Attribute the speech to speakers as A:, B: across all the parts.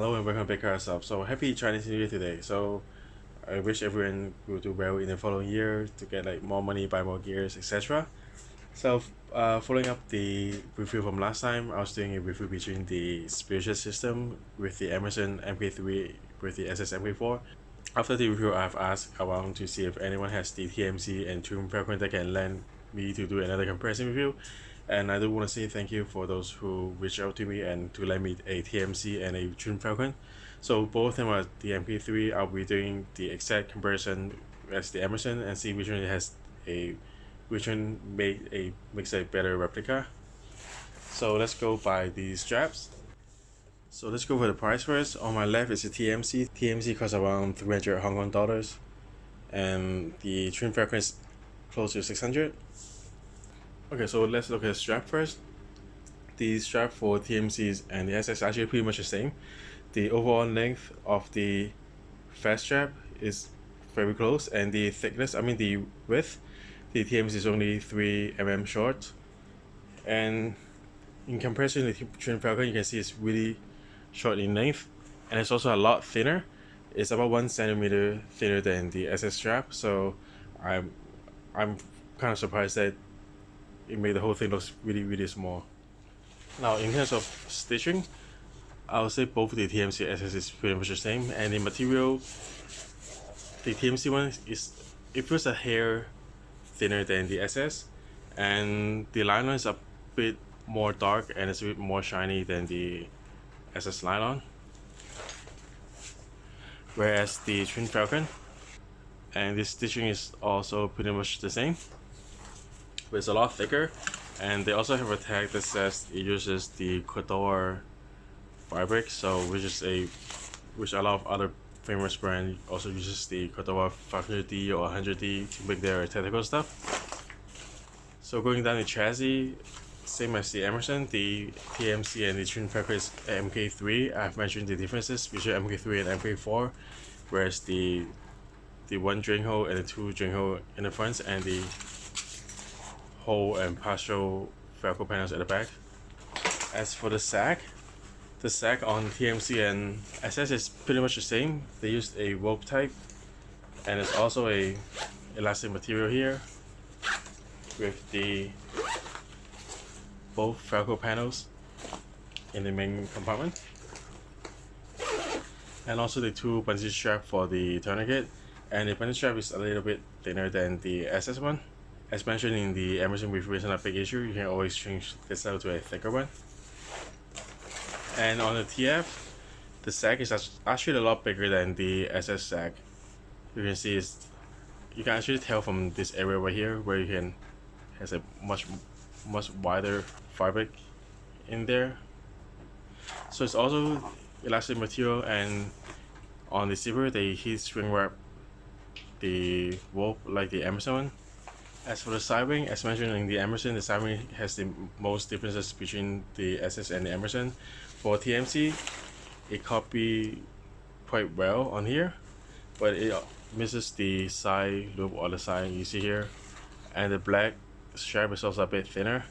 A: Hello and welcome back to ourselves. So happy Chinese New Year today. So I wish everyone will do well in the following year to get like more money, buy more gears, etc. So uh, following up the review from last time, I was doing a review between the Spiritus System with the Emerson MK3 with the SS MK4. After the review, I've asked around to see if anyone has the TMC and Twin Falcon that can lend me to do another comparison review and I do want to say thank you for those who reached out to me and to lend me a TMC and a Twin Falcon. So both of them are the MK3. I'll be doing the exact comparison as the Emerson and see which one has a which one made a makes a better replica. So let's go by the straps. So let's go for the price first. On my left is a TMC. TMC costs around 300 Hong Kong dollars and the Twin Falcon is close to 600 Okay, so let's look at strap first. The strap for TMCs and the SS actually pretty much the same. The overall length of the fast strap is very close and the thickness, I mean the width, the TMC is only 3 mm short. And in comparison to the Twin Falcon, you can see it's really short in length and it's also a lot thinner. It's about one centimeter thinner than the SS strap, so I'm I'm kind of surprised that it made the whole thing look really really small. Now in terms of stitching I would say both the TMC SS is pretty much the same and the material the TMC one is it feels a hair thinner than the SS and the nylon is a bit more dark and it's a bit more shiny than the SS nylon. Whereas the Twin Falcon and the stitching is also pretty much the same it's a lot thicker. And they also have a tag that says it uses the Cordura fabric. So which is a which a lot of other famous brand also uses the Cordura 500D or 100D to make their technical stuff. So going down the chassis same as the Emerson, the TMC and the Twin Falcon MK3. I've mentioned the differences between MK3 and MK4, whereas the the one drain hole and the two drain hole in the front and the hole and partial Velcro panels at the back. As for the sack, the sack on TMC and SS is pretty much the same. They used a rope type and it's also a elastic material here with the both Velcro panels in the main compartment and also the two bungee strap for the tourniquet and the bungee strap is a little bit thinner than the SS one as mentioned in the Emerson review is not a big issue, you can always change this out to a thicker one. And on the TF, the sack is actually a lot bigger than the SS sack. You can see it's, you can actually tell from this area right here where you can has a much much wider fabric in there. So it's also elastic material and on the zipper they heat shrink wrap the rope like the Amazon one as for the side wing, as mentioned in the Emerson, the side wing has the most differences between the SS and the Emerson. For TMC, it copy quite well on here, but it misses the side loop or the side you see here, and the black strap is also a bit thinner.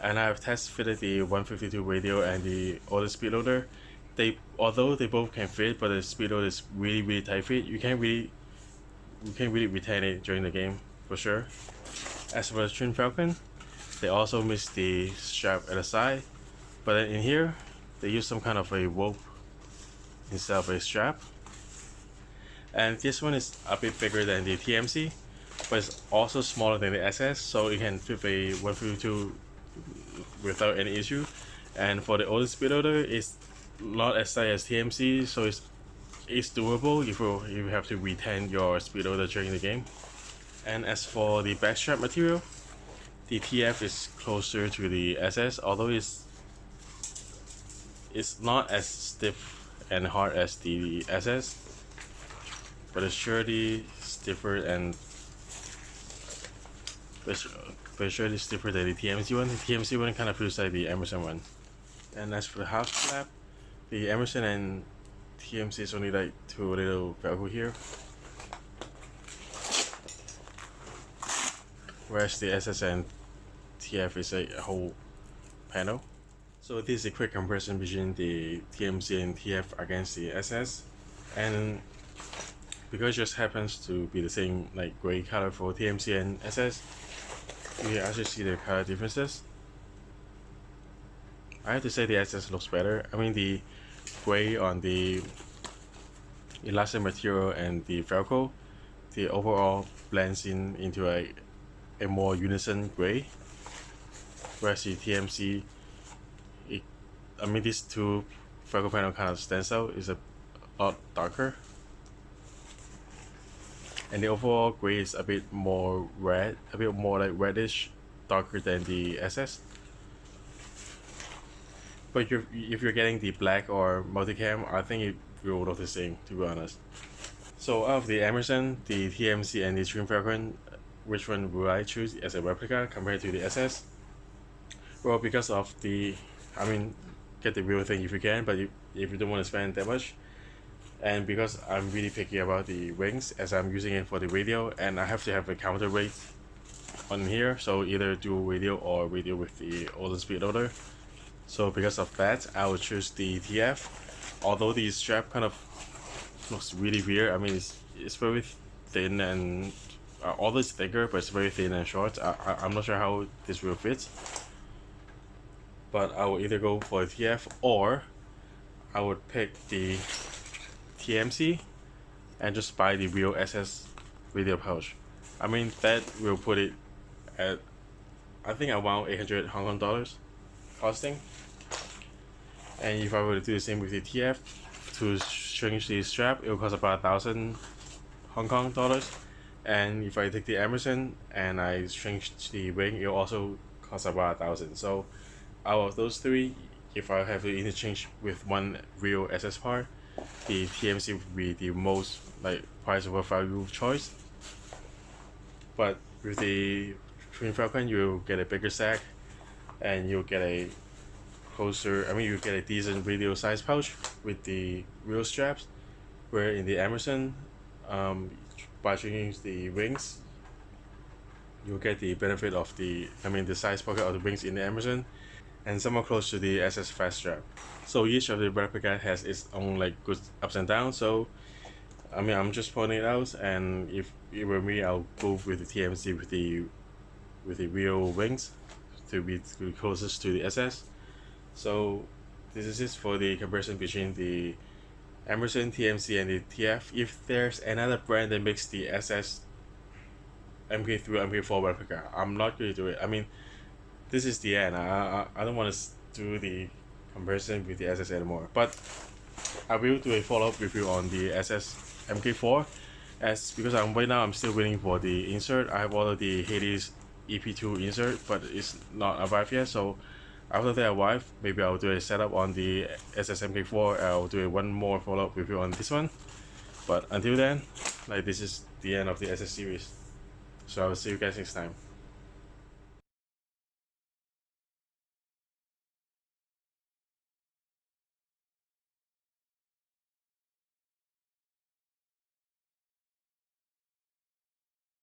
A: And I have test fitted the 152 radio and the auto speed loader. They although they both can fit, but the speed loader is really really tight fit. You can't really you can't really retain it during the game for sure. As for the Twin Falcon, they also missed the strap at the side, but in here, they use some kind of a rope instead of a strap. And this one is a bit bigger than the TMC, but it's also smaller than the SS, so it can fit a 152 without any issue. And for the older speed loader, it's not as tight as TMC, so it's it's doable if you, if you have to retain your speed during the game. And as for the backstrap material, the TF is closer to the SS, although it's it's not as stiff and hard as the SS, but it's surely stiffer and but, but surely stiffer than the TMC one. The TMC one kind of feels like the Emerson one. And as for the half flap, the Emerson and TMC is only like two little Velcro here. Whereas the SS and TF is a whole panel. So this is a quick comparison between the TMC and TF against the SS and because it just happens to be the same like gray color for TMC and SS you actually see the color differences I have to say the SS looks better I mean the gray on the elastic material and the Velcro the overall blends in into a, a more unison gray. Whereas the TMC it, I mean these two Velcro panel kind of stands out. Is a lot darker. And the overall gray is a bit more red a bit more like reddish darker than the SS but you're, if you're getting the black or multicam I think it will look the same to be honest. So out of the Emerson, the TMC and the Twin Falcon, uh, which one will I choose as a replica compared to the SS? Well, because of the, I mean, get the real thing if you can, but if, if you don't want to spend that much, and because I'm really picky about the wings as I'm using it for the radio and I have to have a counterweight on here so either dual radio or radio with the older speed loader so because of that I will choose the ETF. although the strap kind of looks really weird I mean it's, it's very thin and uh, all this thicker but it's very thin and short I, I, I'm not sure how this will fit but I will either go for the TF or I would pick the TMC and just buy the real SS radio pouch. I mean that will put it at I think around 800 Hong Kong dollars costing. And if I were to do the same with the TF to change the strap, it will cost about a thousand Hong Kong dollars. And if I take the Emerson and I change the wing, it will also cost about a thousand. So out of those three, if I have to interchange with one real SS part, the TMC would be the most like price over value choice. But with the Twin Falcon, you'll get a bigger sack, and you'll get a closer. I mean, you get a decent radio size pouch with the real straps. Where in the Emerson, um, by changing the wings, you'll get the benefit of the. I mean, the size pocket of the wings in the Emerson and somewhat close to the SS fast strap. So each of the replica has its own like good ups and downs. So I mean I'm just pointing it out and if it were me I'll go with the TMC with the with the real wings to be closest to the SS. So this is it for the comparison between the Emerson TMC and the TF. If there's another brand that makes the SS MK3 MK4 replica, I'm not going to do it. I mean this is the end. I, I, I don't want to do the comparison with the SS anymore. But I will do a follow-up review on the SS MK4 as because I'm right now I'm still waiting for the insert. I have ordered the Hades EP2 insert but it's not arrived yet. So after they arrive maybe I'll do a setup on the SS MK4 I'll do a one more follow-up review on this one. But until then like this is the end of the SS series. So I'll see you guys next time